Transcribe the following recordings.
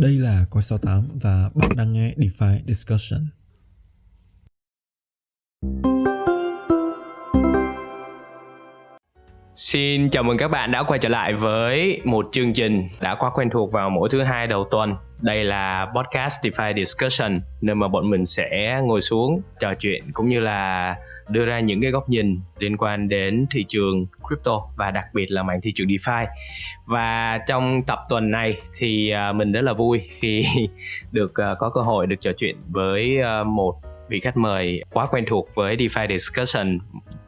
Đây là Coi 68 và bạn đang nghe DeFi Discussion. Xin chào mừng các bạn đã quay trở lại với một chương trình đã quá quen thuộc vào mỗi thứ hai đầu tuần. Đây là podcast DeFi Discussion, nơi mà bọn mình sẽ ngồi xuống trò chuyện cũng như là đưa ra những cái góc nhìn liên quan đến thị trường crypto và đặc biệt là mảng thị trường DeFi. Và trong tập tuần này thì à, mình rất là vui khi được à, có cơ hội được trò chuyện với à, một vị khách mời quá quen thuộc với DeFi Discussion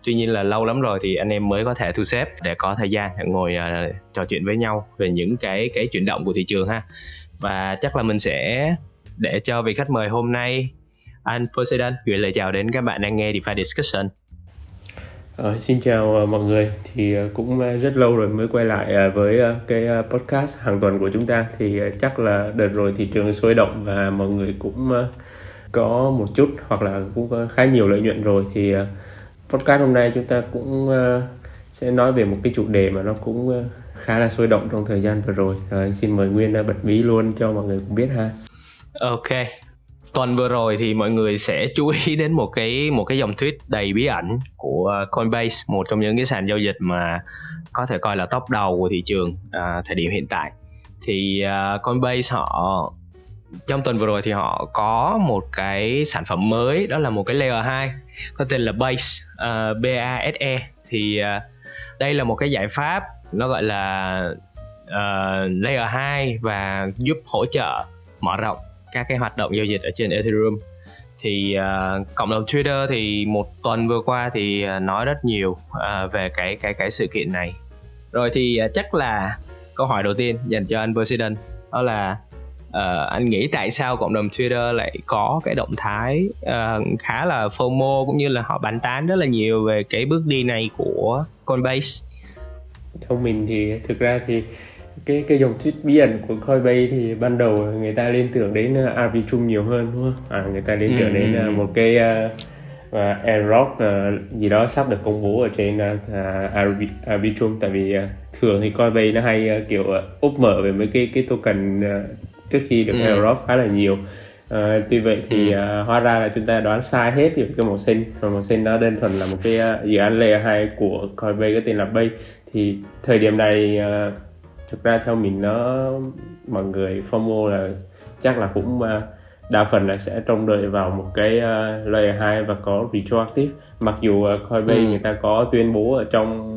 tuy nhiên là lâu lắm rồi thì anh em mới có thể thu xếp để có thời gian ngồi uh, trò chuyện với nhau về những cái cái chuyển động của thị trường ha và chắc là mình sẽ để cho vị khách mời hôm nay anh Poseidon gửi lời chào đến các bạn đang nghe DeFi Discussion. Ờ, xin chào uh, mọi người. Thì uh, cũng rất lâu rồi mới quay lại với cái podcast hàng tuần của chúng ta. Thì chắc là đợt rồi thị trường sôi động và mọi người cũng có một chút hoặc là cũng khá nhiều lợi nhuận rồi. Thì podcast hôm nay chúng ta cũng sẽ nói về một cái chủ đề mà nó cũng khá là sôi động trong thời gian vừa rồi. Uh, xin mời Nguyên bật mí luôn cho mọi người cũng biết ha. Ok tuần vừa rồi thì mọi người sẽ chú ý đến một cái một cái dòng tweet đầy bí ẩn của Coinbase một trong những cái sàn giao dịch mà có thể coi là top đầu của thị trường à, thời điểm hiện tại. Thì uh, Coinbase họ trong tuần vừa rồi thì họ có một cái sản phẩm mới đó là một cái layer 2 có tên là Base à, uh, BASE thì uh, đây là một cái giải pháp nó gọi là uh, layer 2 và giúp hỗ trợ mở rộng các cái hoạt động giao dịch ở trên Ethereum. Thì uh, cộng đồng Twitter thì một tuần vừa qua thì uh, nói rất nhiều uh, về cái cái cái sự kiện này. Rồi thì uh, chắc là câu hỏi đầu tiên dành cho anh President đó là uh, anh nghĩ tại sao cộng đồng Twitter lại có cái động thái uh, khá là FOMO cũng như là họ bàn tán rất là nhiều về cái bước đi này của Coinbase? Theo mình thì thực ra thì cái cái dòng tweet bí ẩn của Coinbase thì ban đầu người ta liên tưởng đến uh, Arbitrum nhiều hơn đúng không? À, người ta liên tưởng ừ, đến uh, một cái uh, uh, airdrop uh, gì đó sắp được công bố ở trên uh, Arbitrum tại vì uh, thường thì Coinbase nó hay uh, kiểu uh, úp mở về mấy cái cái token uh, trước khi được ừ. khá là nhiều. Uh, tuy vậy thì uh, hóa ra là chúng ta đoán sai hết về cái màu xanh và màu xanh đó đơn thuần là một cái uh, dự án layer 2 của Coinbase có tên là Bay. Thì thời điểm này uh, thực ra theo mình nó mọi người FOMO là chắc là cũng uh, đa phần là sẽ trông đợi vào một cái uh, layer 2 và có retroactive mặc dù uh, Coinbase ừ. người ta có tuyên bố ở trong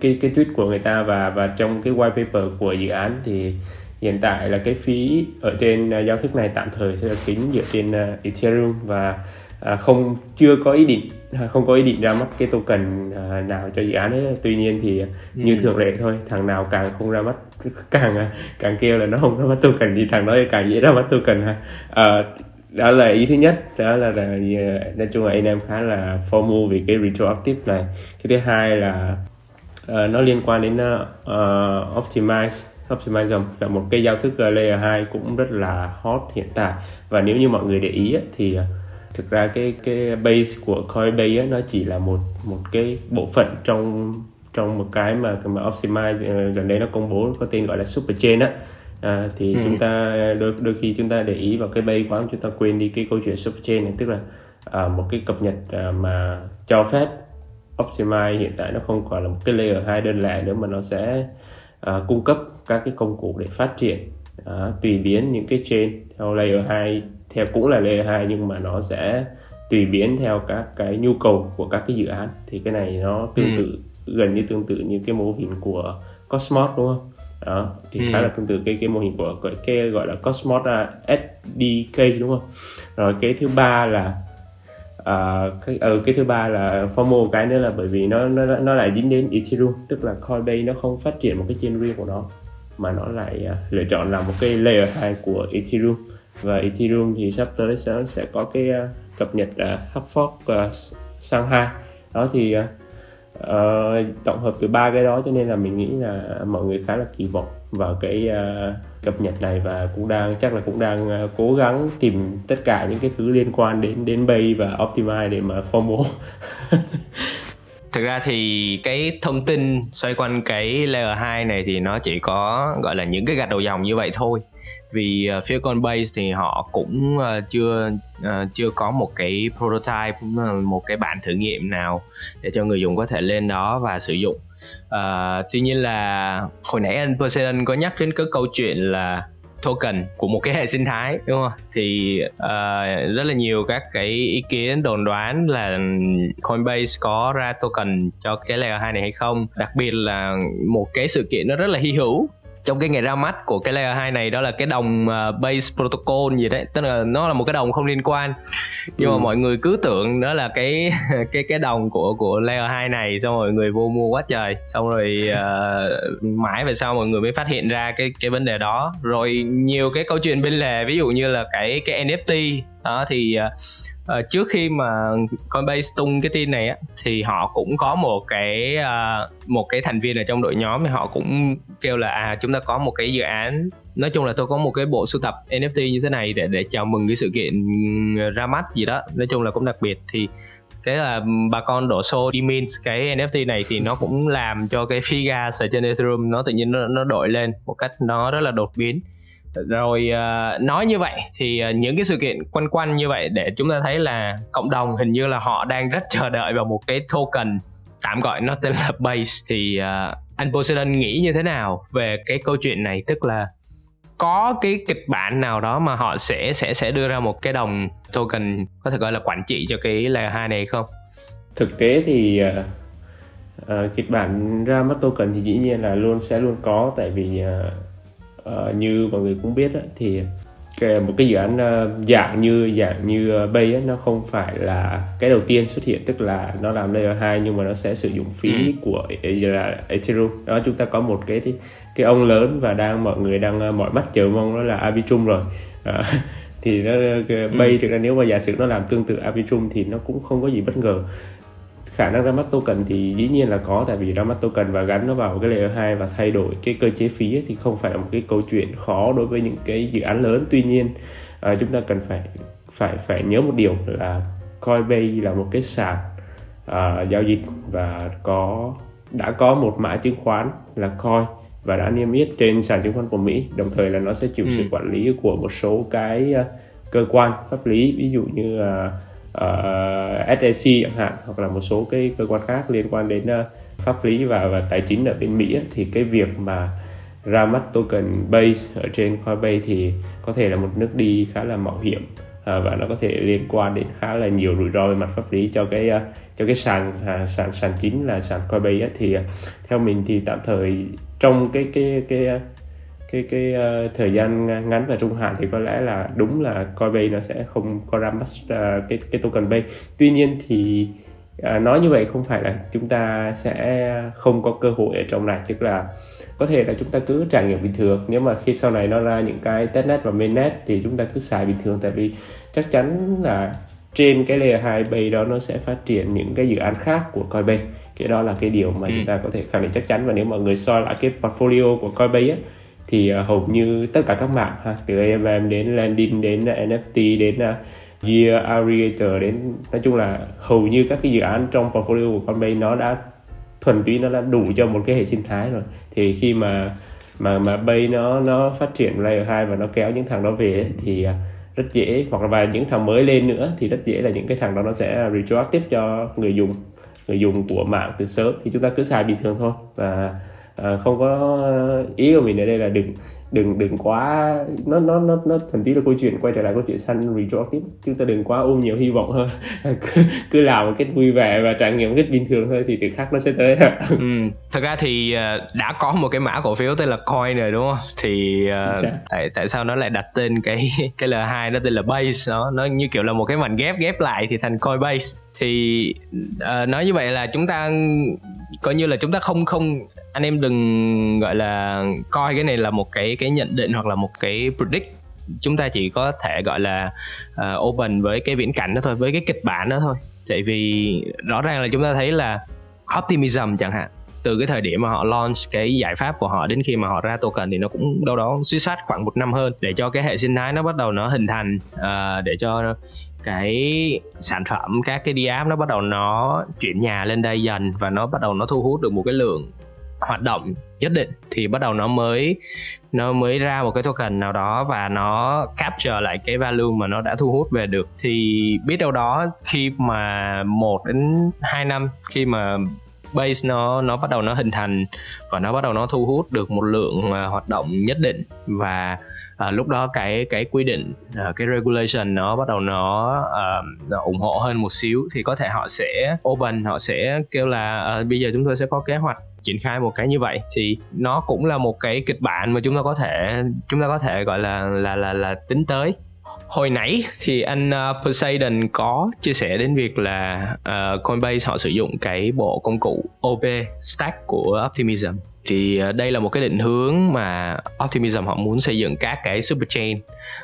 cái cái tweet của người ta và và trong cái white paper của dự án thì hiện tại là cái phí ở trên uh, giao thức này tạm thời sẽ được tính dựa trên uh, Ethereum và uh, không chưa có ý định không có ý định ra mắt cái token uh, nào cho dự án ấy. Tuy nhiên thì ừ. như thường lệ thôi thằng nào càng không ra mắt càng càng kêu là nó không ra mắt token thì thằng đó càng dễ ra mắt token ha. Uh, đó là ý thứ nhất đó là, là nói chung là anh em khá là FOMO vì cái retroactive này. Cái thứ hai là uh, nó liên quan đến uh, optimize Optimism là một cái giao thức layer 2 cũng rất là hot hiện tại. Và nếu như mọi người để ý thì à, thực ra cái cái base của Coinbase nó chỉ là một một cái bộ phận trong trong một cái mà mà Optimize ờ, gần đây nó công bố có tên gọi là super chain á à, thì ừ. chúng ta đôi đôi khi chúng ta để ý vào cái base quá chúng ta quên đi cái câu chuyện super chain này tức là à, một cái cập nhật à, mà cho phép Optimize hiện tại nó không còn là một cái layer 2 đơn lẻ nữa mà nó sẽ uh, cung cấp các cái công cụ để phát triển uh, tùy biến những cái chain theo layer 2 theo cũng là layer 2 nhưng mà nó sẽ tùy biến theo các cái nhu cầu của các cái dự án thì cái này nó tương ừ. tự gần như tương tự như cái mô hình của Cosmos đúng không? đó thì ừ. khá là tương tự cái cái mô hình của cái, cái gọi là Cosmos uh, SDK đúng không? Rồi cái thứ ba là uh, cái uh, cái thứ ba là FOMO cái nữa là bởi vì nó nó nó lại dính đến Ethereum tức là Coinbase nó không phát triển một cái chain riêng của nó mà nó lại uh, lựa chọn làm một cái layer 2 của Ethereum và Ethereum thì sắp tới sẽ sẽ có cái uh, cập nhật à, uh, hard fork uh, sang 2 đó thì uh, uh, tổng hợp từ ba cái đó cho nên là mình nghĩ là mọi người khá là kỳ vọng vào cái uh, cập nhật này và cũng đang chắc là cũng đang uh, cố gắng tìm tất cả những cái thứ liên quan đến đến Bay và Optimize để mà FOMO thực ra thì cái thông tin xoay quanh cái layer 2 này thì nó chỉ có gọi là những cái gạch đầu dòng như vậy thôi vì ờ, uh, phía Coinbase thì họ cũng uh, chưa uh, chưa có một cái prototype một cái bản thử nghiệm nào để cho người dùng có thể lên đó và sử dụng. Uh, tuy nhiên là hồi nãy anh Poseidon có nhắc đến cái câu chuyện là token của một cái hệ sinh thái đúng không? Thì uh, rất là nhiều các cái ý kiến đồn đoán là Coinbase có ra token cho cái layer 2 này hay không. Đặc biệt là một cái sự kiện nó rất là hy hữu trong cái ngày ra mắt của cái layer 2 này đó là cái đồng uh, base protocol gì đấy. Tức là nó là một cái đồng không liên quan. Nhưng ừ. mà mọi người cứ tưởng đó là cái cái cái đồng của của layer 2 này xong rồi người vô mua quá trời. Xong rồi uh, mãi về sau mọi người mới phát hiện ra cái cái vấn đề đó. Rồi nhiều cái câu chuyện bên lề ví dụ như là cái cái NFT đó thì uh, trước khi mà Coinbase tung cái tin này á thì họ cũng có một cái uh, một cái thành viên ở trong đội nhóm thì họ cũng kêu là à chúng ta có một cái dự án nói chung là tôi có một cái bộ sưu tập NFT như thế này để để chào mừng cái sự kiện ra mắt gì đó. Nói chung là cũng đặc biệt thì thế là bà con đổ xô đi mint cái NFT này thì nó cũng làm cho cái fee gas ở trên Ethereum nó tự nhiên nó, nó đổi lên một cách nó rất là đột biến rồi uh, nói như vậy thì uh, những cái sự kiện quanh quanh như vậy để chúng ta thấy là cộng đồng hình như là họ đang rất chờ đợi vào một cái token tạm gọi nó tên là base. Thì uh, anh Poseidon nghĩ như thế nào về cái câu chuyện này? Tức là có cái kịch bản nào đó mà họ sẽ sẽ sẽ đưa ra một cái đồng token có thể gọi là quản trị cho cái layer 2 này không? Thực tế thì uh, uh, kịch bản ra mắt token thì dĩ nhiên là luôn sẽ luôn có. Tại vì uh, uh, như mọi người cũng biết á, thì cái, một cái dự án uh, dạng như dạng như uh, Bay nó không phải là cái đầu tiên xuất hiện tức là nó làm layer 2 nhưng mà nó sẽ sử dụng phí ừ. của Ethereum đó chúng ta có một cái cái ông lớn và đang mọi người đang uh, mọi mắt chờ mong đó là Arbitrum rồi uh, thì nó Bay ừ. thực ra nếu mà giả sử nó làm tương tự Arbitrum thì nó cũng không có gì bất ngờ khả năng ra mắt token thì dĩ nhiên là có tại vì ra mắt token và gắn nó vào cái layer 2 và thay đổi cái cơ chế phí ấy, thì không phải là một cái câu chuyện khó đối với những cái dự án lớn tuy nhiên à, chúng ta cần phải phải phải nhớ một điều là Coinbase là một cái sàn à, giao dịch và có đã có một mã chứng khoán là Coin và đã niêm yết trên sàn chứng khoán của Mỹ đồng thời là nó sẽ chịu ừ. sự quản lý của một số cái uh, cơ quan pháp lý ví dụ như uh, Ờ, uh, SEC chẳng hạn hoặc là một số cái cơ quan khác liên quan đến uh, pháp lý và và tài chính ở bên Mỹ thì cái việc mà ra mắt token base ở trên Coinbase thì có thể là một nước đi khá là mạo hiểm uh, và nó có thể liên quan đến khá là nhiều rủi ro về mặt pháp lý cho cái uh, cho cái sàn uh, sàn sàn chính là sàn Coinbase ấy, thì uh, theo mình thì tạm thời trong cái cái cái cái cái uh, thời gian ngắn và trung hạn thì có lẽ là đúng là Coinbase nó sẽ không có ra mắt uh, cái cái token base tuy nhiên thì uh, nói như vậy không phải là chúng ta sẽ không có cơ hội ở trong này. Tức là có thể là chúng ta cứ trải nghiệm bình thường. Nếu mà khi sau này nó ra những cái testnet và mainnet thì chúng ta cứ xài bình thường. Tại vì chắc chắn là trên cái layer 2 base đó nó sẽ phát triển những cái dự án khác của Coinbase. Cái đó là cái điều mà ừ. chúng ta có thể khẳng định chắc chắn. Và nếu mọi người soi lại cái portfolio của Coinbase ấy, thì uh, hầu như tất cả các mạng ha, từ AMM đến landing đến à, NFT đến à, uh, Year Aggregator đến nói chung là hầu như các cái dự án trong portfolio của Coinbase nó đã thuần túy nó đã đủ cho một cái hệ sinh thái rồi. Thì khi mà mà mà Bay nó nó phát triển layer 2 và nó kéo những thằng đó về ấy, thì rất dễ. Hoặc là và những thằng mới lên nữa thì rất dễ là những cái thằng đó nó sẽ retroactive cho người dùng người dùng của mạng từ sớm. Thì chúng ta cứ xài bình thường thôi. Và à, không có ý của mình ở đây là đừng đừng đừng quá nó nó nó nó thậm chí là câu chuyện quay trở lại câu chuyện săn retroactive chúng ta đừng quá ôm nhiều hy vọng hơn. Cứ, cứ làm một cách vui vẻ và trải nghiệm một cách bình thường thôi thì từ khác nó sẽ tới. Ừ. thật ra thì ờ, đã có một cái mã cổ phiếu tên là coin rồi đúng không? Thì uh, tại tại sao nó lại đặt tên cái cái l 2 nó tên là base nó nó như kiểu là một cái mảnh ghép ghép lại thì thành coin base thì uh, nói như vậy là chúng ta coi như là chúng ta không không anh em đừng gọi là coi cái này là một cái cái nhận định hoặc là một cái predict. Chúng ta chỉ có thể gọi là uh, open với cái viễn cảnh đó thôi với cái kịch bản đó thôi. Tại vì rõ ràng là chúng ta thấy là optimism chẳng hạn từ cái thời điểm mà họ launch cái giải pháp của họ đến khi mà họ ra token thì nó cũng đâu đó suy soát khoảng một năm hơn để cho cái hệ sinh thái nó bắt đầu nó hình thành uh, để cho cái sản phẩm, các cái DApp nó bắt đầu nó chuyển nhà lên đây dần và nó bắt đầu nó thu hút được một cái lượng hoạt động nhất định, thì bắt đầu nó mới nó mới ra một cái token nào đó và nó capture lại cái value mà nó đã thu hút về được. Thì biết đâu đó khi mà một đến hai năm, khi mà base nó nó bắt đầu nó hình thành và nó bắt đầu nó thu hút được một lượng à, hoạt động nhất định và à, lúc đó cái cái quy định à, cái regulation nó bắt đầu nó, à, nó ủng hộ hơn một xíu thì có thể họ sẽ open họ sẽ kêu là à, bây giờ chúng tôi sẽ có kế hoạch triển khai một cái như vậy. Thì nó cũng là một cái kịch bản mà chúng ta có thể chúng ta có thể gọi là là là là tính tới. Hồi nãy thì anh uh, Poseidon có chia sẻ đến việc là uh, Coinbase họ sử dụng cái bộ công cụ OP stack của Optimism thì ờ, đây là một cái định hướng mà Optimism họ muốn xây dựng các cái super chain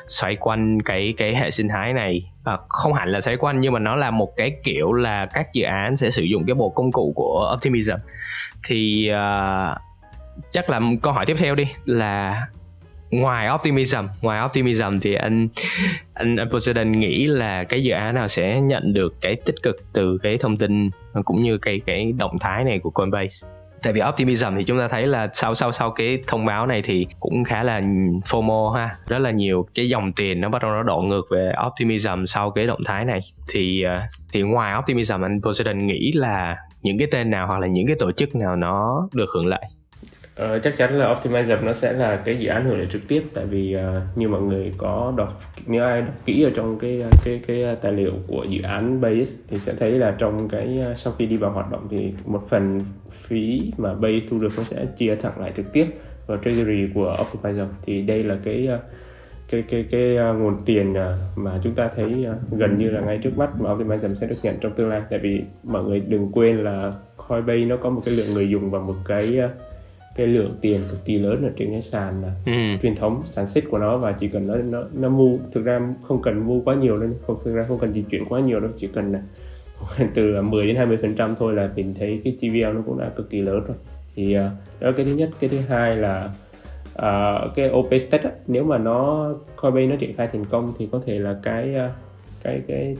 xoay quanh cái cái hệ sinh thái này. À, không hẳn là xoay quanh nhưng mà nó là một cái kiểu là các dự án sẽ sử dụng cái bộ công cụ của Optimism. Thì uh, chắc là câu hỏi tiếp theo đi là ngoài optimism ngoài optimism thì anh anh, anh Poseidon nghĩ là cái dự án nào sẽ nhận được cái tích cực từ cái thông tin cũng như cái cái động thái này của Coinbase? Tại vì optimism thì chúng ta thấy là sau sau sau cái thông báo này thì cũng khá là FOMO ha. Rất là nhiều cái dòng tiền nó bắt đầu nó đổ ngược về optimism sau cái động thái này. Thì ờ, thì ngoài optimism, anh Poseidon nghĩ là những cái tên nào hoặc là những cái tổ chức nào nó được hưởng lợi? Ờ, chắc chắn là Optimizer nó sẽ là cái dự án hưởng lợi trực tiếp tại vì uh, như mọi người có đọc nếu ai đọc kỹ ở trong cái ờ, cái cái ờ, tài liệu của dự án Base thì sẽ thấy là trong cái uh, sau khi đi vào hoạt động thì một phần phí mà Base thu được nó sẽ chia thẳng lại trực tiếp vào treasury của Optimizer. Thì đây là cái uh, cái cái cái uh, nguồn tiền uh, mà chúng ta thấy uh, gần như là ngay trước mắt mà Optimism sẽ được nhận trong tương lai. Tại vì mọi người đừng quên là Coinbase nó có một cái lượng người dùng và một cái uh, cái lượng tiền cực kỳ lớn ở trên cái sàn ừ. truyền thống sàn xích của nó và chỉ cần nó nó nó mua thực ra không cần mua quá nhiều đâu không thực ra không cần di chuyển quá nhiều đâu chỉ cần là từ 10 đến 20 phần trăm thôi là mình thấy cái TVL nó cũng đã cực kỳ lớn rồi. Thì uh, đó là cái thứ nhất. Cái thứ hai là uh, cái OP State nếu mà nó Coinbase nó triển khai thành công thì có thể là cái uh, cái cái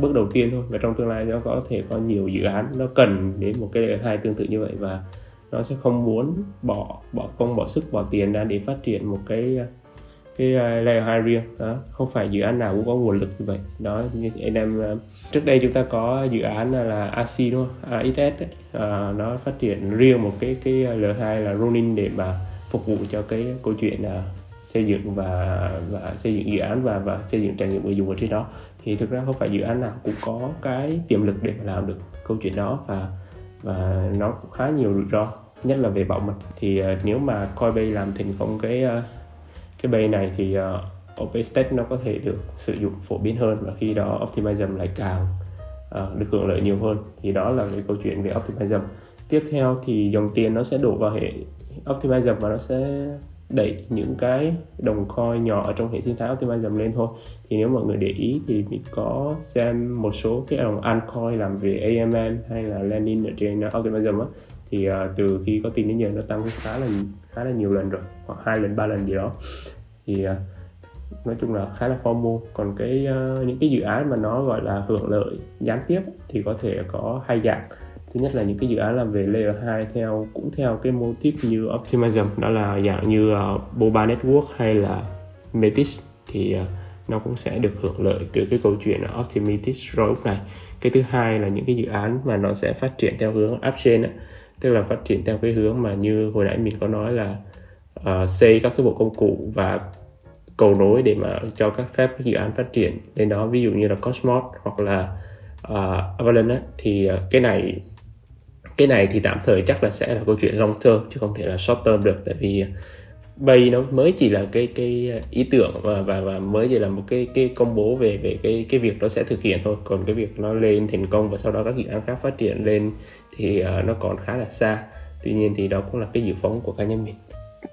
bước đầu tiên thôi. Và trong tương lai nó có thể có nhiều dự án nó cần đến một cái hai tương tự như vậy. Và nó sẽ không muốn bỏ bỏ công, bỏ sức, bỏ tiền ra để phát triển một cái cái à, layer 2 riêng. Đó, không phải dự án nào cũng có nguồn lực như vậy. Đó, như anh em à, trước đây chúng ta có dự án là AC đúng không? AXS ấy. À, nó phát triển riêng một cái cái L2 là Ronin để mà phục vụ cho cái câu chuyện là xây dựng và và xây dựng dự án và và xây dựng trải nghiệm người dùng ở trên đó. Thì thực ra không phải dự án nào cũng có cái tiềm lực để mà làm được câu chuyện đó. Và và nó cũng khá nhiều rủi ro nhất là về bảo mật. Thì uh, nếu mà Coinbase làm thành công cái uh, cái bay này thì uh, OpenStack nó có thể được sử dụng phổ biến hơn và khi đó Optimism lại càng uh, được hưởng lợi nhiều hơn. Thì đó là cái câu chuyện về Optimism tiếp theo thì dòng tiền nó sẽ đổ vào hệ Optimism và nó sẽ đẩy những cái đồng coin nhỏ ở trong hệ sinh thái Optimism lên thôi. Thì nếu mọi người để ý thì mình có xem một số cái đồng altcoin làm về AMM hay là landing ở trên uh, Optimism á. Thì uh, từ khi có tin đến giờ nó tăng khá là khá là nhiều lần rồi hoặc hai lần ba lần gì đó. Thì uh, nói chung là khá là formal. Còn cái uh, những cái dự án mà nó gọi là hưởng lợi gián tiếp thì có thể có hai dạng thứ nhất là những cái dự án làm về layer 2 theo cũng theo cái mô típ như Optimism đó là dạng như uh, Boba Network hay là Metis thì uh, nó cũng sẽ được hưởng lợi từ cái câu chuyện Optimistic Roadmap này. Cái thứ hai là những cái dự án mà nó sẽ phát triển theo hướng upchain tức là phát triển theo cái hướng mà như hồi nãy mình có nói là uh, xây các cái bộ công cụ và cầu nối để mà cho các phép các dự án phát triển. Lên đó ví dụ như là Cosmos hoặc là uh, Avalanche thì uh, cái này cái này thì tạm thời chắc là sẽ là câu chuyện long term chứ không thể là short term được tại vì bay nó mới chỉ là cái cái ý tưởng và và, và mới chỉ là một cái cái công bố về về cái cái việc nó sẽ thực hiện thôi. Còn cái việc nó lên thành công và sau đó các dự án khác phát triển lên thì uh, nó còn khá là xa. Tuy nhiên thì đó cũng là cái dự phóng của cá nhân mình.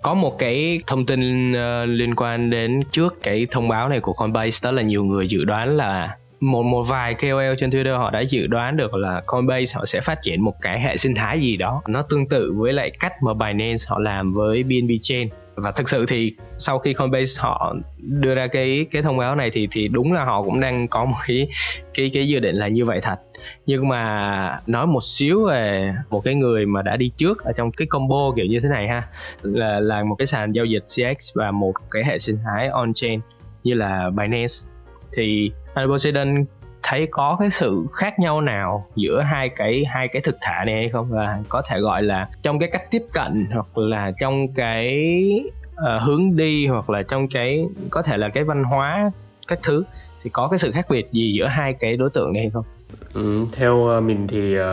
Có một cái thông tin uh, liên quan đến trước cái thông báo này của Coinbase đó là nhiều người dự đoán là một một vài KOL trên Twitter họ đã dự đoán được là Coinbase họ sẽ phát triển một cái hệ sinh thái gì đó. Nó tương tự với lại cách mà Binance họ làm với BNB Chain. Và thực sự thì sau khi Coinbase họ đưa ra cái cái thông báo này thì thì đúng là họ cũng đang có một cái cái cái dự định là như vậy thật. Nhưng mà nói một xíu về một cái người mà đã đi trước ở trong cái combo kiểu như thế này ha, là là một cái sàn giao dịch CX và một cái hệ sinh thái on chain như là Binance thì Poseidon thấy có cái sự khác nhau nào giữa hai cái hai cái thực thể này hay không và có thể gọi là trong cái cách tiếp cận hoặc là trong cái uh, hướng đi hoặc là trong cái có thể là cái văn hóa các thứ thì có cái sự khác biệt gì giữa hai cái đối tượng này hay không? Ừ, theo ờ, mình thì uh,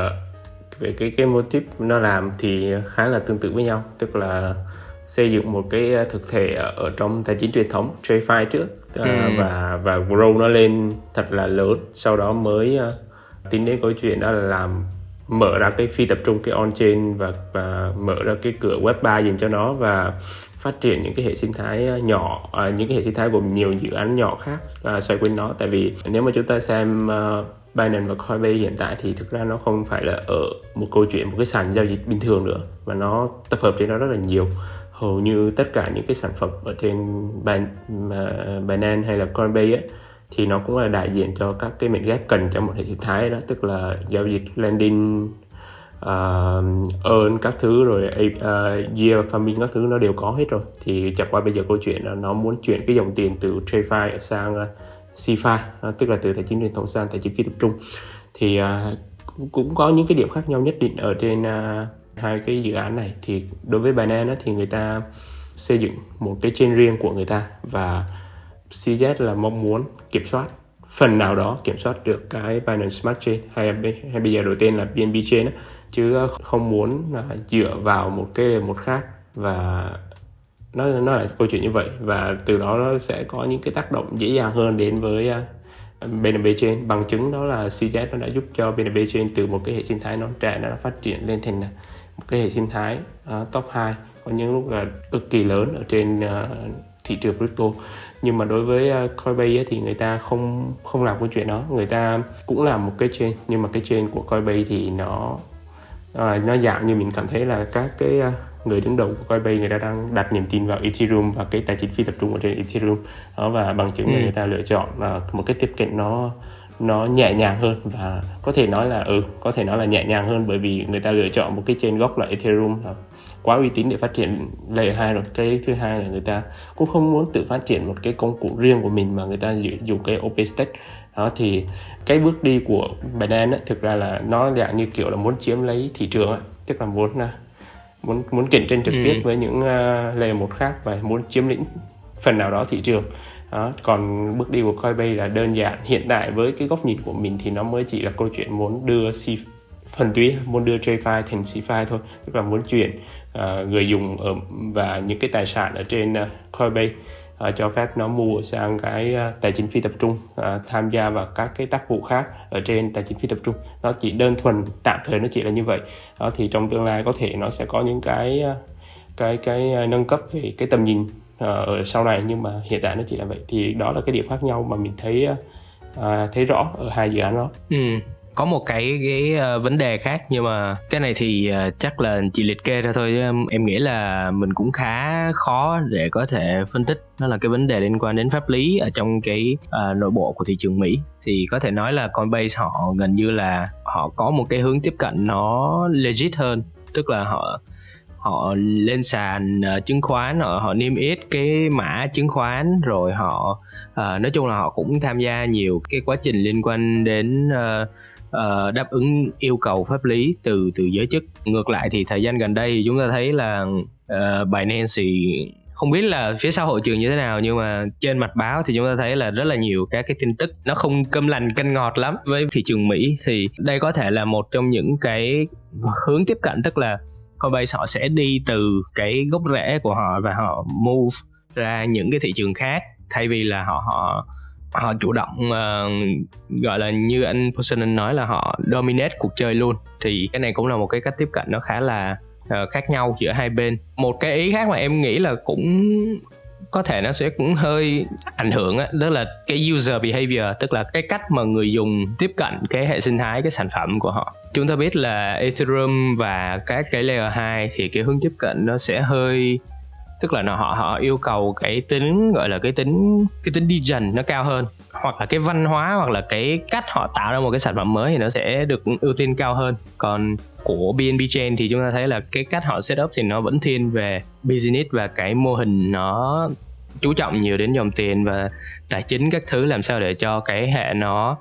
về cái cái mô típ nó làm thì khá là tương tự với nhau tức là xây dựng một cái thực thể ở trong tài chính truyền thống TradFi trước. Uh, ừ. và và grow nó lên thật là lớn. Sau đó mới uh, tính đến câu chuyện đó là làm mở ra cái phi tập trung cái on chain và và mở ra cái cửa web 3 dành cho nó và phát triển những cái hệ sinh thái nhỏ à, những cái hệ sinh thái gồm nhiều dự án nhỏ khác à, xoay quanh nó. Tại vì nếu mà chúng ta xem uh, Binance và Coinbase hiện tại thì thực ra nó không phải là ở một câu chuyện một cái sàn giao dịch bình thường nữa và nó tập hợp trên nó rất là nhiều hầu như tất cả những cái sản phẩm ở trên Binance hay là Coinbase ấy, thì nó cũng là đại diện cho các cái mệnh ghép cần trong một hệ sinh thái đó tức là giao dịch lending uh, earn các thứ rồi uh, year farming các thứ nó đều có hết rồi. Thì chẳng qua bây giờ câu chuyện là nó muốn chuyển cái dòng tiền từ TradeFi sang uh, CFI uh, tức là từ tài chính truyền thống sang tài chính phi tập trung. Thì uh, cũng có những cái điểm khác nhau nhất định ở trên uh, hai cái dự án này thì đối với Binance thì người ta xây dựng một cái chain riêng của người ta và CZ là mong muốn kiểm soát. Phần nào đó kiểm soát được cái Binance Smart Chain hay, hay bây giờ đổi tên là BNB Chain chứ không muốn là dựa vào một cái một khác và nó nó là câu chuyện như vậy và từ đó nó sẽ có những cái tác động dễ dàng hơn đến với à, BNB Chain. Bằng chứng đó là CZ nó đã giúp cho BNB Chain từ một cái hệ sinh thái non trẻ nó phát triển lên thành một cái hệ sinh thái uh, top 2 có những lúc là cực kỳ lớn ở trên uh, thị trường crypto. Nhưng mà đối với uh, Coinbase thì người ta không không làm cái chuyện đó. Người ta cũng làm một cái chain nhưng mà cái chain của Coinbase thì nó uh, nó dạng như mình cảm thấy là các cái người đứng đầu của Coinbase người ta đang đặt niềm tin vào Ethereum và cái tài chính phi tập trung ở trên Ethereum. Đó và bằng chứng ừ. là người ta lựa chọn uh, một cái tiếp cận nó nó nhẹ nhàng hơn và có thể nói là ừ có thể nói là nhẹ nhàng hơn bởi vì người ta lựa chọn một cái trên gốc là Ethereum là quá uy tín để phát triển layer 2 rồi cái thứ hai là người ta cũng không muốn tự phát triển một cái công cụ riêng của mình mà người ta dùng cái OpenStack đó thì cái bước đi của Binance thực ra là nó dạng như kiểu là muốn chiếm lấy thị trường ấy. tức là muốn à, muốn muốn cạnh tranh trực ừ. tiếp với những uh, layer một khác và muốn chiếm lĩnh phần nào đó thị trường đó. còn bước đi của Coinbase là đơn giản hiện tại với cái góc nhìn của mình thì nó mới chỉ là câu chuyện muốn đưa C thuần túy muốn đưa JFi thành CFI thôi tức là muốn chuyển uh, người dùng ở và những cái tài sản ở trên ờ, uh, Coinbase uh, ờ, cho phép nó mua sang cái uh, tài chính phi tập trung uh, tham gia vào các cái tác vụ khác ở trên tài chính phi tập trung nó chỉ đơn thuần tạm thời nó chỉ là như vậy đó thì trong tương lai có thể nó sẽ có những cái uh, cái cái uh, nâng cấp về cái tầm nhìn ở sau này nhưng mà hiện tại nó chỉ là vậy. Thì đó là cái điểm khác nhau mà mình thấy uh, thấy rõ ở hai dự án đó. Ừ có một cái cái uh, vấn đề khác nhưng mà cái này thì uh, chắc là chỉ liệt kê ra thôi em nghĩ là mình cũng khá khó để có thể phân tích. Đó là cái vấn đề liên quan đến pháp lý ở trong cái uh, nội bộ của thị trường Mỹ. Thì có thể nói là Coinbase họ gần như là họ có một cái hướng tiếp cận nó legit hơn. Tức là họ họ lên sàn uh, chứng khoán họ, họ niêm yết cái mã chứng khoán rồi họ uh, nói chung là họ cũng tham gia nhiều cái quá trình liên quan đến uh, uh, đáp ứng yêu cầu pháp lý từ từ giới chức. Ngược lại thì thời gian gần đây thì chúng ta thấy là uh, Binance thì không biết là phía sau hội trường như thế nào nhưng mà trên mặt báo thì chúng ta thấy là rất là nhiều các cái tin tức. Nó không cơm lành canh ngọt lắm. Với thị trường Mỹ thì đây có thể là một trong những cái hướng tiếp cận tức là Coinbase họ sẽ đi từ cái gốc rễ của họ và họ move ra những cái thị trường khác thay vì là họ họ họ chủ động uh, gọi là như anh Poseidon nói là họ dominate cuộc chơi luôn. Thì cái này cũng là một cái cách tiếp cận nó khá là uh, khác nhau giữa hai bên. Một cái ý khác mà em nghĩ là cũng có thể nó sẽ cũng hơi ảnh hưởng á, đó là cái user behavior, tức là cái cách mà người dùng tiếp cận cái hệ sinh thái, cái sản phẩm của họ. Chúng ta biết là Ethereum và các cái layer 2 thì cái hướng tiếp cận nó sẽ hơi tức là nó, họ họ yêu cầu cái tính, gọi là cái tính cái tính đi dần nó cao hơn. Hoặc là cái văn hóa, hoặc là cái cách họ tạo ra một cái sản phẩm mới thì nó sẽ được ưu tiên cao hơn. Còn của BNB Chain thì chúng ta thấy là cái cách họ setup thì nó vẫn thiên về business và cái mô hình nó chú trọng nhiều đến dòng tiền và tài chính các thứ làm sao để cho cái hệ nó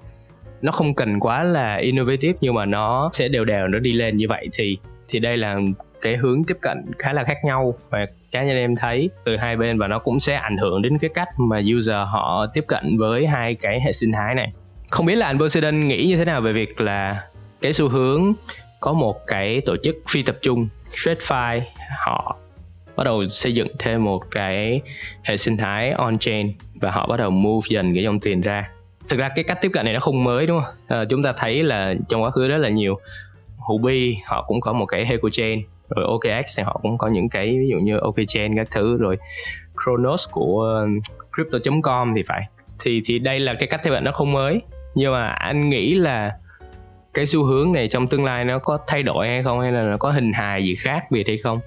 nó không cần quá là innovative nhưng mà nó sẽ đều đều, nó đi lên như vậy. Thì thì đây là cái hướng tiếp cận khá là khác nhau và cá nhân em thấy từ hai bên và nó cũng sẽ ảnh hưởng đến cái cách mà user họ tiếp cận với hai cái hệ sinh thái này. Không biết là anh Poseidon nghĩ như thế nào về việc là cái xu hướng có một cái tổ chức phi tập trung TradeFi họ bắt đầu xây dựng thêm một cái hệ sinh thái on chain và họ bắt đầu move dần cái dòng tiền ra. Thực ra cái cách tiếp cận này nó không mới đúng không? À, chúng ta thấy là trong quá khứ rất là nhiều Huobi họ cũng có một cái Heco chain rồi OKX thì họ cũng có những cái, ví dụ như OKChain các thứ, rồi Kronos của crypto.com thì phải. Thì thì đây là cái cách tiếp cận nó không mới. Nhưng mà anh nghĩ là cái xu hướng này trong tương lai nó có thay đổi hay không, hay là nó có hình hài gì khác biệt hay không?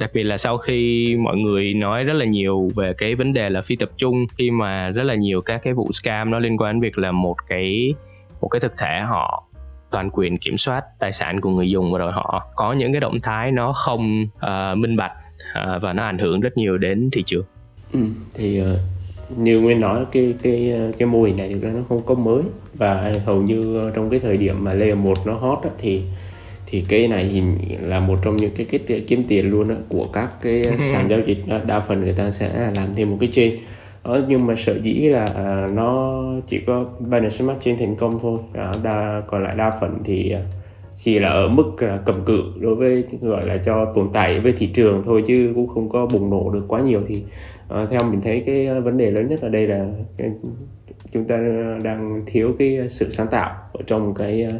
Đặc biệt là sau khi mọi người nói rất là nhiều về cái vấn đề là phi tập trung, khi mà rất là nhiều các cái vụ scam nó liên quan đến việc là một cái một cái thực thể họ toàn quyền kiểm soát tài sản của người dùng và rồi họ có những cái động thái nó không uh, minh bạch uh, và nó ảnh hưởng rất nhiều đến thị trường ừ, thì uh, như nguyên nói cái cái cái mô hình này thực ra nó không có mới và hầu như trong cái thời điểm mà layer 1 nó hot á, thì thì cái này là một trong những cái kết kiếm tiền luôn á, của các cái sàn giao dịch đó. đa phần người ta sẽ làm thêm một cái chain ở nhưng mà sở dĩ là à, nó chỉ có Binance Smart Chain thành công thôi. À, đa, còn lại đa phần thì à, chỉ là ở mức là cầm cự đối với gọi là cho tồn tại với thị trường thôi chứ cũng không có bùng nổ được quá nhiều thì à, theo mình thấy cái vấn đề lớn nhất ở đây là cái, chúng ta đang thiếu cái sự sáng tạo ở trong cái à,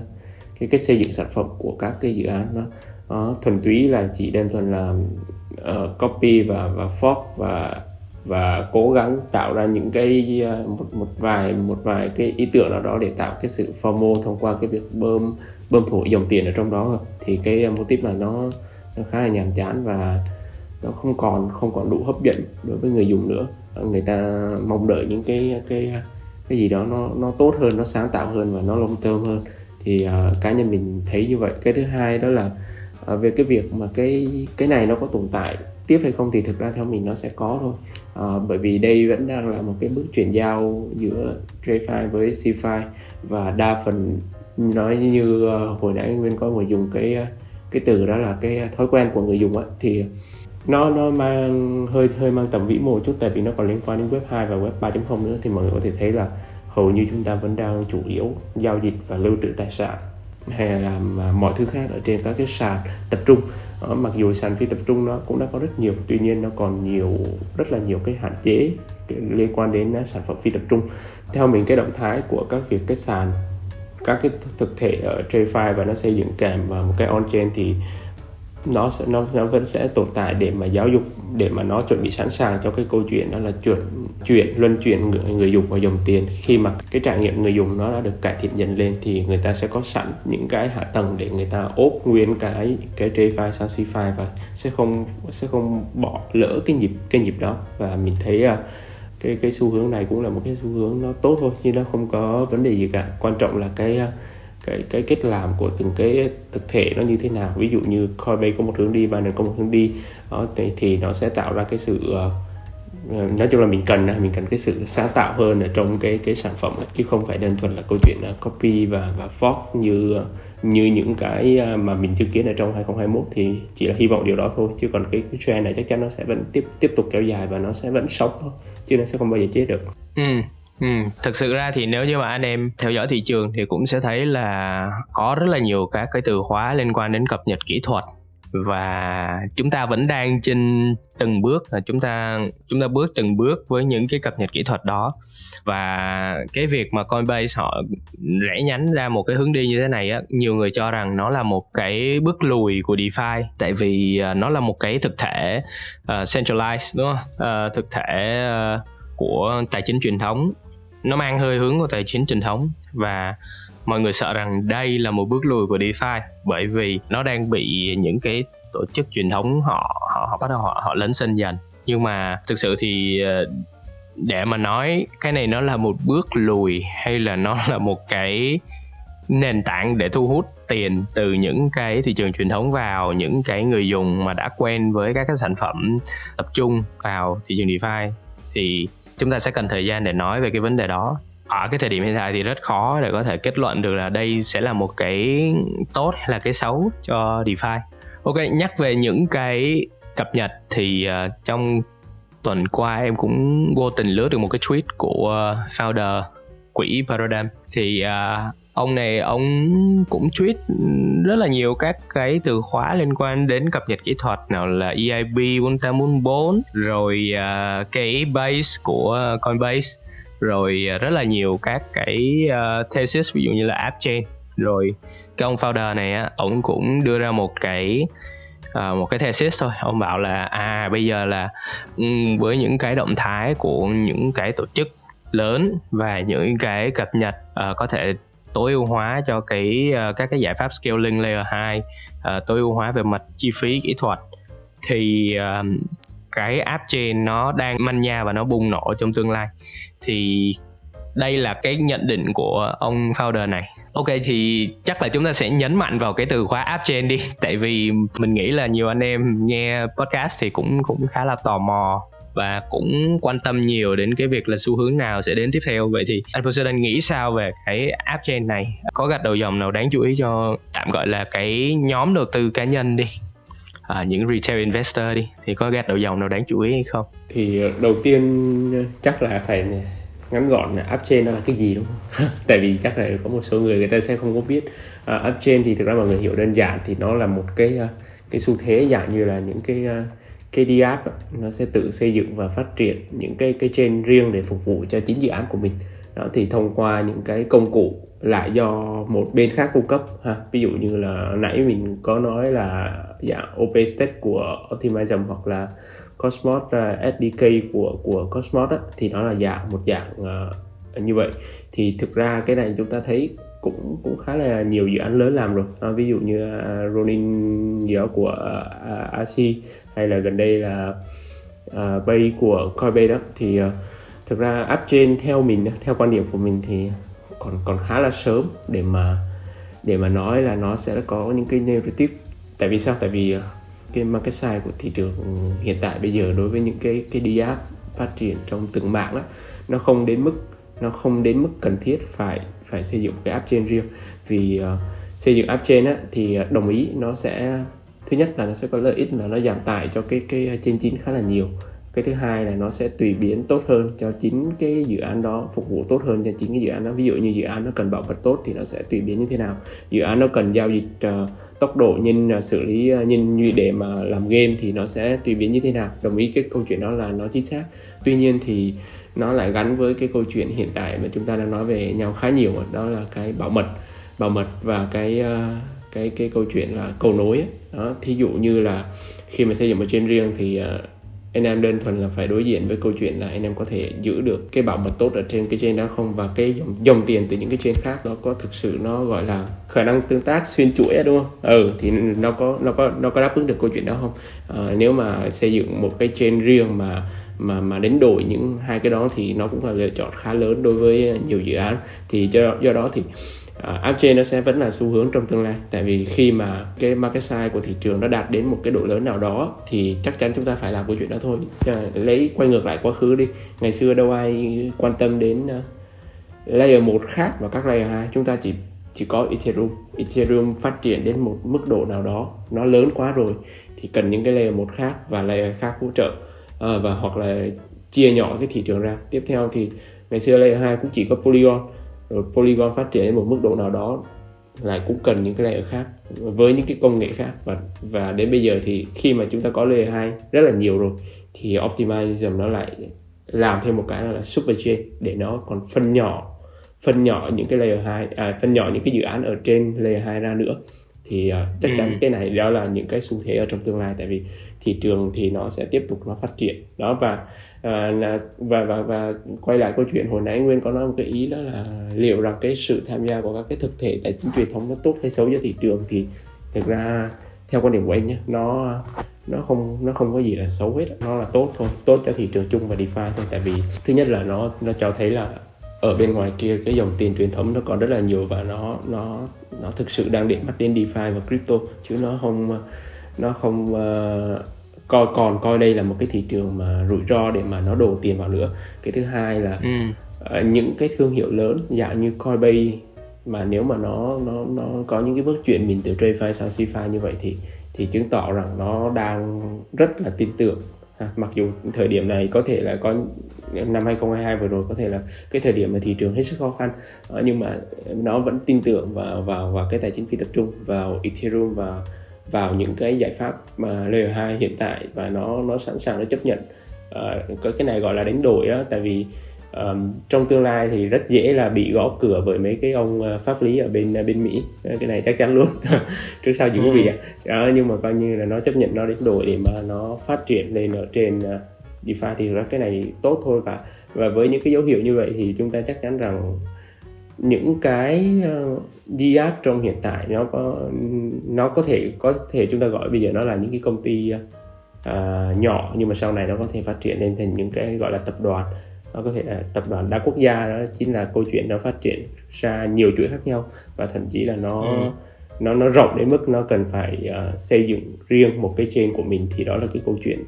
cái cách xây dựng sản phẩm của các cái dự án đó. À, thuần túy là chỉ đơn thuần là uh, copy và và fork và và cố gắng tạo ra những cái ờ, một một vài một vài cái ý tưởng nào đó để tạo cái sự FOMO thông qua cái việc bơm bơm thổi dòng tiền ở trong đó. Thì cái ờ, mô típ này nó nó khá là nhàm chán và nó không còn không còn đủ hấp dẫn đối với người dùng nữa. Người ta mong đợi những cái cái cái gì đó nó nó tốt hơn nó sáng tạo hơn và nó long term hơn. Thì uh, cá nhân mình thấy như vậy. Cái thứ hai đó là uh, về cái việc mà cái cái này nó có tồn tại tiếp hay không thì thực ra theo mình nó sẽ có thôi. À, bởi vì đây vẫn đang là một cái bước chuyển giao giữa TradFi với CFI và đa phần nói như uh, hồi nãy Nguyên có người dùng cái ờ, cái từ đó là cái thói quen của người dùng ấy, thì nó nó mang hơi hơi mang tầm vĩ mô chút tại vì nó còn liên quan đến web 2 và web 3.0 nữa thì mọi người có thể thấy là hầu như chúng ta vẫn đang chủ yếu giao dịch và lưu trữ tài sản hay là à, mọi thứ khác ở trên các cái sàn tập trung. Ờ, mặc dù sàn phi tập trung nó cũng đã có rất nhiều tuy nhiên nó còn nhiều rất là nhiều cái hạn chế liên quan đến à, sản phẩm phi tập trung. Theo mình cái động thái của các việc cái sàn các cái thực thể ở TradFi và nó xây dựng kèm và một cái on-chain thì nó sẽ nó, nó vẫn sẽ tồn tại để mà giáo dục để mà nó chuẩn bị sẵn sàng cho cái câu chuyện đó là chuyển chuyển luân chuyển người, người dùng vào dòng tiền. Khi mà cái trải nghiệm người dùng nó đã được cải thiện dần lên thì người ta sẽ có sẵn những cái hạ tầng để người ta ốp nguyên cái cái DeFi, sang CFI và sẽ không sẽ không bỏ lỡ cái nhịp cái nhịp đó. Và mình thấy à, cái cái xu hướng này cũng là một cái xu hướng nó tốt thôi nhưng nó không có vấn đề gì cả. Quan trọng là cái à, cái cái cách làm của từng cái thực thể nó như thế nào. Ví dụ như Coinbase có một hướng đi Binance có một hướng đi. Đó thì, thì nó sẽ tạo ra cái sự uh, nói chung là mình cần mình cần cái sự sáng tạo hơn ở trong cái cái sản phẩm chứ không phải đơn thuần là câu chuyện ờ, copy và và fork như như những cái mà mình chứng kiến ở trong 2021 thì chỉ là hy vọng điều đó thôi. Chứ còn cái, cái trend này chắc chắn nó sẽ vẫn tiếp tiếp tục kéo dài và nó sẽ vẫn sống thôi chứ nó sẽ không bao giờ chết được. Ừ. Ừ, thực sự ra thì nếu như mà anh em theo dõi thị trường thì cũng sẽ thấy là có rất là nhiều các cái từ khóa liên quan đến cập nhật kỹ thuật. Và chúng ta vẫn đang trên từng bước là chúng ta chúng ta bước từng bước với những cái cập nhật kỹ thuật đó. Và cái việc mà Coinbase họ rẽ nhánh ra một cái hướng đi như thế này á nhiều người cho rằng nó là một cái bước lùi của DeFi. Tại vì à, nó là một cái thực thể uh, centralized đúng không? Uh, thực thể uh, của tài chính truyền thống. Nó mang hơi hướng của tài chính truyền thống và mọi người sợ rằng đây là một bước lùi của DeFi bởi vì nó đang bị những cái tổ chức truyền thống họ họ, họ bắt đầu họ họ lấn sân dần. Nhưng mà thực sự thì ờ, để mà nói cái này nó là một bước lùi hay là nó là một cái nền tảng để thu hút tiền từ những cái thị trường truyền thống vào những cái người dùng mà đã quen với các cái sản phẩm tập trung vào thị trường DeFi thì chúng ta sẽ cần thời gian để nói về cái vấn đề đó ở cái thời điểm hiện tại thì rất khó để có thể kết luận được là đây sẽ là một cái tốt hay là cái xấu cho DeFi. Ok, nhắc về những cái cập nhật thì uh, trong tuần qua em cũng vô tình lướt được một cái tweet của uh, founder quỹ Paradigm thì uh, ông này ông cũng tweet rất là nhiều các cái từ khóa liên quan đến cập nhật kỹ thuật nào là EIB 404 rồi à, uh, cái base của Coinbase rồi uh, rất là nhiều các cái uh, thesis ví dụ như là app chain rồi cái ông founder này á ông cũng đưa ra một cái uh, một cái thesis thôi. Ông bảo là à bây giờ là um, với những cái động thái của những cái tổ chức lớn và những cái cập nhật uh, có thể tối ưu hóa cho cái uh, các cái giải pháp scaling layer 2 uh, ờ, tối ưu hóa về mặt chi phí kỹ thuật. Thì uh, cái app chain nó đang manh nha và nó bùng nổ trong tương lai. Thì đây là cái nhận định của ông founder này. Ok thì chắc là chúng ta sẽ nhấn mạnh vào cái từ khóa app chain đi. Tại vì mình nghĩ là nhiều anh em nghe podcast thì cũng cũng khá là tò mò và cũng quan tâm nhiều đến cái việc là xu hướng nào sẽ đến tiếp theo. Vậy thì anh Poseidon nghĩ sao về cái app chain này? Có gạch đầu dòng nào đáng chú ý cho tạm gọi là cái nhóm đầu tư cá nhân đi à, những retail investor đi thì có gạch đầu dòng nào đáng chú ý hay không? Thì đầu tiên chắc là phải ngắn gọn là app chain nó là cái gì đúng không? Tại vì chắc là có một số người người ta sẽ không có biết. Uh, app chain thì thực ra mọi người hiểu đơn giản thì nó là một cái uh, cái xu thế dạng như là những cái uh, KD app nó sẽ tự xây dựng và phát triển những cái cái chain riêng để phục vụ cho chính dự án của mình. Đó thì thông qua những cái công cụ lại do một bên khác cung cấp ha. Ví dụ như là nãy mình có nói là dạng OpenStack của Optimism hoặc là Cosmos à, SDK của của Cosmos đó, thì nó là dạng một dạng uh, như vậy. Thì thực ra cái này chúng ta thấy cũng cũng khá là nhiều dự án lớn làm rồi. À, ví dụ như uh, Ronin gì đó của uh, AC hay là gần đây là uh, Bay của Coinbase đó thì uh, thực ra app trên theo mình theo quan điểm của mình thì còn còn khá là sớm để mà để mà nói là nó sẽ có những cái narrative. Tại vì sao? Tại vì à, cái market size của thị trường hiện tại bây giờ đối với những cái cái đi app phát triển trong từng mạng đó, nó không đến mức nó không đến mức cần thiết phải phải xây dựng cái app trên riêng. Vì uh, xây dựng app trên á, thì đồng ý nó sẽ thứ nhất là nó sẽ có lợi ích là nó giảm tải cho cái cái ờ, trên chín khá là nhiều. Cái thứ hai là nó sẽ tùy biến tốt hơn cho chính cái dự án đó phục vụ tốt hơn cho chính cái dự án đó. Ví dụ như dự án nó cần bảo mật tốt thì nó sẽ tùy biến như thế nào. Dự án nó cần giao dịch uh, tốc độ nhân uh, ờ, xử lý uh, nhân như để mà làm game thì nó sẽ tùy biến như thế nào. Đồng ý cái câu chuyện đó là nó chính xác. Tuy nhiên thì nó lại gắn với cái câu chuyện hiện tại mà chúng ta đang nói về nhau khá nhiều đó là cái bảo mật. Bảo mật và cái uh, cái cái câu chuyện là cầu nối ấy. đó thí dụ như là khi mà xây dựng một trên riêng thì uh, anh em đơn thuần là phải đối diện với câu chuyện là anh em có thể giữ được cái bảo mật tốt ở trên cái trên đó không và cái dòng, dòng tiền từ những cái trên khác nó có thực sự nó gọi là khả năng tương tác xuyên chuỗi đúng không? Ừ thì nó có nó có nó có đáp ứng được câu chuyện đó không? À, nếu mà xây dựng một cái trên riêng mà mà mà đánh đổi những hai cái đó thì nó cũng là lựa chọn khá lớn đối với nhiều dự án thì do do đó thì Ờ, uh, upchain nó sẽ vẫn là xu hướng trong tương lai. Tại vì khi mà cái market size của thị trường nó đạt đến một cái độ lớn nào đó thì chắc chắn chúng ta phải làm câu chuyện đó thôi. Uh, lấy quay ngược lại quá khứ đi. Ngày xưa đâu ai quan tâm đến uh, layer 1 khác và các layer 2 chúng ta chỉ chỉ có Ethereum. Ethereum phát triển đến một mức độ nào đó nó lớn quá rồi thì cần những cái layer một khác và layer khác hỗ trợ à, và hoặc là chia nhỏ cái thị trường ra. Tiếp theo thì ngày xưa layer 2 cũng chỉ có Polygon rồi Polygon phát triển đến một mức độ nào đó lại cũng cần những cái layer khác với những cái công nghệ khác. Và và đến bây giờ thì khi mà chúng ta có layer 2 rất là nhiều rồi thì Optimism nó lại làm thêm một cái là super chain để nó còn phân nhỏ phân nhỏ những cái layer 2 à, phân nhỏ những cái dự án ở trên layer 2 ra nữa. Thì uh, chắc chắn ừ. cái này đó là những cái xu thế ở trong tương lai tại vì thị trường thì nó sẽ tiếp tục nó phát triển. Đó và à, và và và quay lại câu chuyện hồi nãy nguyên có nói một cái ý đó là liệu rằng cái sự tham gia của các cái thực thể tài chính truyền thống nó tốt hay xấu cho thị trường thì thực ra theo quan điểm của anh nhé nó nó không nó không có gì là xấu hết nó là tốt thôi tốt cho thị trường chung và DeFi thôi. Tại vì thứ nhất là nó nó cho thấy là ở bên ngoài kia cái dòng tiền truyền thống nó còn rất là nhiều và nó nó nó thực sự đang để mắt đến DeFi và crypto chứ nó không nó không uh, coi còn coi đây là một cái thị trường mà rủi ro để mà nó đổ tiền vào nữa cái thứ hai là ừ. uh, những cái thương hiệu lớn dạng như Coinbase mà nếu mà nó nó nó có những cái bước chuyển mình từ TradFi sang CeFi như vậy thì thì chứng tỏ rằng nó đang rất là tin tưởng ha. mặc dù thời điểm này có thể là có năm 2022 vừa rồi có thể là cái thời điểm mà thị trường hết sức khó khăn ờ, nhưng mà nó vẫn tin tưởng vào vào vào cái tài chính phi tập trung vào Ethereum và vào những cái giải pháp mà layer 2 hiện tại và nó nó sẵn sàng nó chấp nhận. Uh, có cái này gọi là đánh đổi đó tại vì um, trong tương lai thì rất dễ là bị gõ cửa bởi mấy cái ông uh, pháp lý ở bên bên Mỹ. Cái này chắc chắn luôn. Trước sau gì có bị à. Đó, nhưng mà coi như là nó chấp nhận nó đánh đổi để mà nó phát triển lên ở trên uh, DeFi thì cái này tốt thôi. Và và với những cái dấu hiệu như vậy thì chúng ta chắc chắn rằng những cái DApp trong hiện tại nó có nó có thể có thể chúng ta gọi bây giờ nó là những cái công ty uh, nhỏ nhưng mà sau này nó có thể phát triển lên thành những cái gọi là tập đoàn. Nó có thể là tập đoàn đa quốc gia đó chính là câu chuyện nó phát triển ra nhiều chuỗi khác nhau và thậm chí là nó ừ. nó nó rộng đến mức nó cần phải uh, xây dựng riêng một cái chain của mình. Thì đó là cái câu chuyện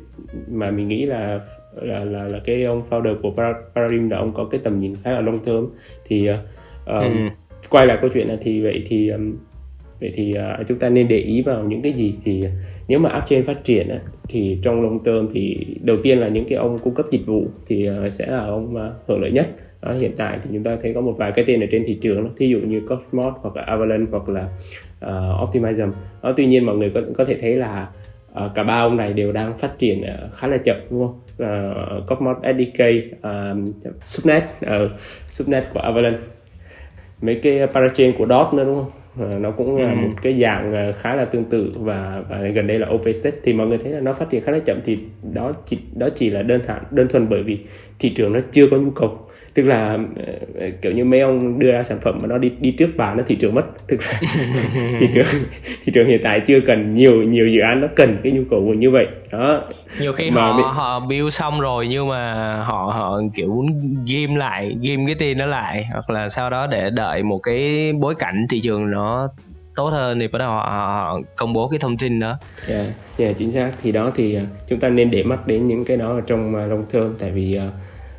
mà mình nghĩ là là là, là cái ông founder của Paradigm là ông có cái tầm nhìn khá là long term. Thì uh, um, ừ. quay lại câu chuyện này thì vậy thì um, vậy thì uh, chúng ta nên để ý vào những cái gì? Thì nếu mà upchain phát triển uh, thì trong long term thì đầu tiên là những cái ông cung cấp dịch vụ thì uh, sẽ là ông uh, hưởng lợi nhất. Đó, hiện tại thì chúng ta thấy có một vài cái tên ở trên thị trường đó, thí dụ như Cosmos hoặc là Avalanche hoặc là uh, Optimism. Đó, tuy nhiên mọi người có, có thể thấy là uh, cả ba ông này đều đang phát triển uh, khá là chậm đúng không? Uh, Cosmos SDK uh, Subnet uh, Subnet của Avalanche mấy cái parachain của DOT nữa đúng không? À, nó cũng là ừ. một cái dạng ờ, khá là tương tự và, và gần đây là open state thì mọi người thấy là nó phát triển khá là chậm thì đó chỉ đó chỉ là đơn thản đơn thuần bởi vì thị trường nó chưa có nhu cầu tức là uh, kiểu như mấy ông đưa ra sản phẩm mà nó đi đi trước bàn nó thị trường mất thực ra thị trường thị trường hiện tại chưa cần nhiều nhiều dự án nó cần cái nhu cầu như vậy đó nhiều khi mà họ bị... họ build xong rồi nhưng mà họ họ kiểu ghim lại ghim cái tin nó lại hoặc là sau đó để đợi một cái bối cảnh thị trường nó tốt hơn thì bắt đầu họ, họ công bố cái thông tin đó. Dạ, yeah, yeah, chính xác. Thì đó thì uh, chúng ta nên để mắt đến những cái đó ở trong uh, long term tại vì uh,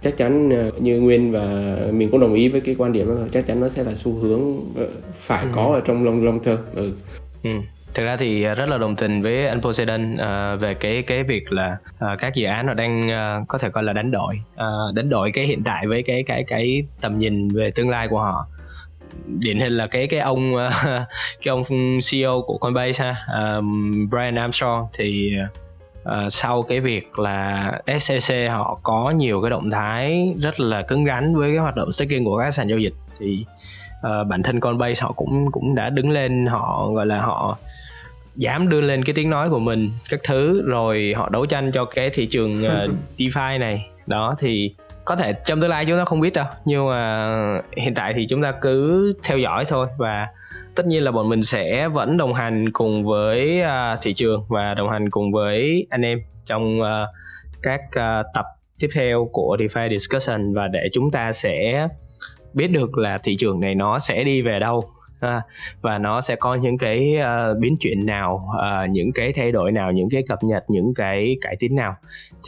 chắc chắn ờ, như nguyên và mình cũng đồng ý với cái quan điểm đó chắc chắn nó sẽ là xu hướng ờ, phải ừ. có ở trong long long term ừ. ừ. thực ra thì rất là đồng tình với anh Poseidon uh, về cái cái việc là uh, các dự án nó đang uh, có thể coi là đánh đổi uh, đánh đổi cái hiện tại với cái cái cái tầm nhìn về tương lai của họ điển hình là cái cái ông uh, cái ông CEO của Coinbase ha um, Brian Armstrong thì uh, uh, sau cái việc là SEC họ có nhiều cái động thái rất là cứng rắn với cái hoạt động staking của các sàn giao dịch. Thì uh, bản thân Coinbase họ cũng cũng đã đứng lên họ gọi là họ dám đưa lên cái tiếng nói của mình các thứ rồi họ đấu tranh cho cái thị trường uh, DeFi này. Đó thì có thể trong tương lai chúng ta không biết đâu nhưng mà hiện tại thì chúng ta cứ theo dõi thôi và tất nhiên là bọn mình sẽ vẫn đồng hành cùng với uh, thị trường và đồng hành cùng với anh em trong uh, các uh, tập tiếp theo của DeFi Discussion. Và để chúng ta sẽ biết được là thị trường này nó sẽ đi về đâu và nó sẽ có những cái uh, biến chuyển nào uh, những cái thay đổi nào những cái cập nhật những cái cải tiến nào.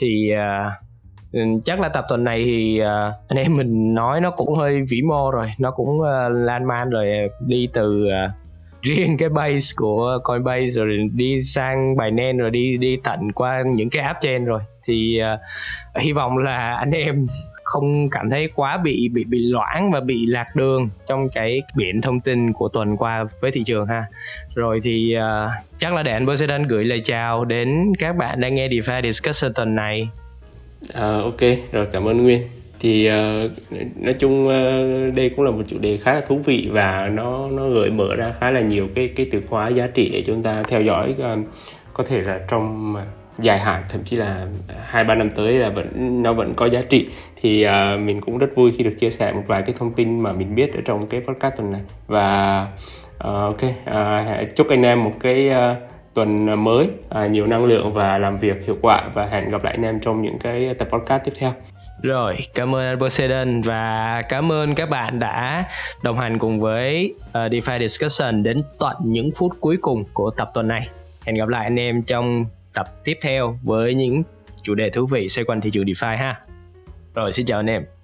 Thì uh, Ừ, chắc là tập tuần này thì uh, anh em mình nói nó cũng hơi vĩ mô rồi. Nó cũng uh, lan man rồi à, đi từ uh, riêng cái base của Coinbase rồi đi sang Binance rồi đi đi tận qua những cái app trên rồi. Thì uh, hy vọng là anh em không cảm thấy quá bị bị bị loãng và bị lạc đường trong cái biển thông tin của tuần qua với thị trường ha. Rồi thì uh, chắc là để anh Poseidon gửi lời chào đến các bạn đang nghe DeFi Discussion tuần này. À, ok, rồi cảm ơn Nguyên. Thì uh, nói chung uh, đây cũng là một chủ đề khá là thú vị và nó nó gợi mở ra khá là nhiều cái cái từ khóa giá trị để chúng ta theo dõi uh, có thể là trong dài hạn thậm chí là hai ba năm tới là vẫn nó vẫn có giá trị thì uh, mình cũng rất vui khi được chia sẻ một vài cái thông tin mà mình biết ở trong cái podcast tuần này và uh, ok uh, chúc anh em một cái uh, tuần mới à, nhiều năng lượng và làm việc hiệu quả và hẹn gặp lại anh em trong những cái tập podcast tiếp theo rồi, cảm ơn anh Poseidon và cảm ơn các bạn đã đồng hành cùng với uh, DeFi Discussion đến tận những phút cuối cùng của tập tuần này. Hẹn gặp lại anh em trong tập tiếp theo với những chủ đề thú vị xoay quanh thị trường DeFi ha. Rồi, xin chào anh em.